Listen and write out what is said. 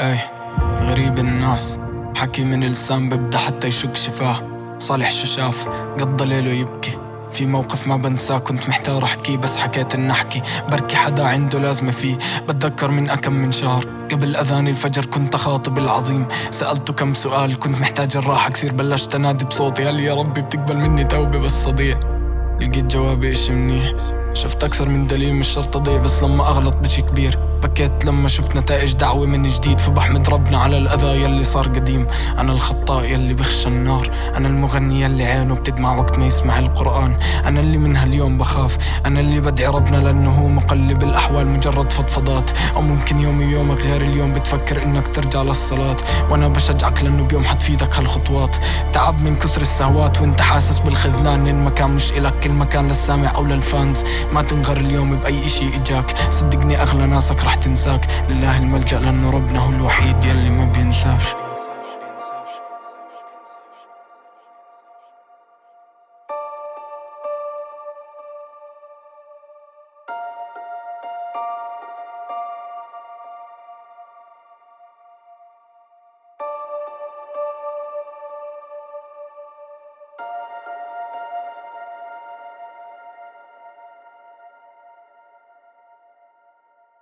اي غريب الناس. حكي من لسان ببدأ حتى يشق شفاه. صالح شو شاف قضى ليله يبكي. في موقف ما بنساه كنت محتار احكيه بس حكيت ان أحكي. بركي حدا عنده لازمة فيه. بتذكر من أكم من شهر. قبل أذان الفجر كنت أخاطب العظيم. سألته كم سؤال كنت محتاج الراحة كثير. بلشت أنادي بصوتي لي يا ربي بتقبل مني توبة بس صديع؟ لقيت جوابي اشي منيح. شفت أكثر من دليل مش شرط أضيع بس لما أغلط بشي كبير. بكيت لما شفت نتائج دعوة من جديد. فبحمد ربنا على الأذى يلي صار قديم. أنا الخطاء يلي بخشى النار. أنا المغني يلي عينه بتدمع وقت ما يسمع القرآن. أنا اللي من هاليوم بخاف. أنا اللي بدعي ربنا لأنه هو مقلب الأحوال مجرد فضفضات. أو ممكن يومي يومك غير اليوم بتفكر إنك ترجع للصلاة. وأنا بشجعك لأنه بيوم حتفيدك هالخطوات. تعب من كثر السهوات وأنت حاسس بالخذلان. المكان مش إلك. كل مكان للسامع أو للفانز. ما تنغر اليوم بأي إشي إجاك. صدقني أغلى ناسك رح تنساك. لله الملجأ لأنه ربنا هو الوحيد يلي ما بينساش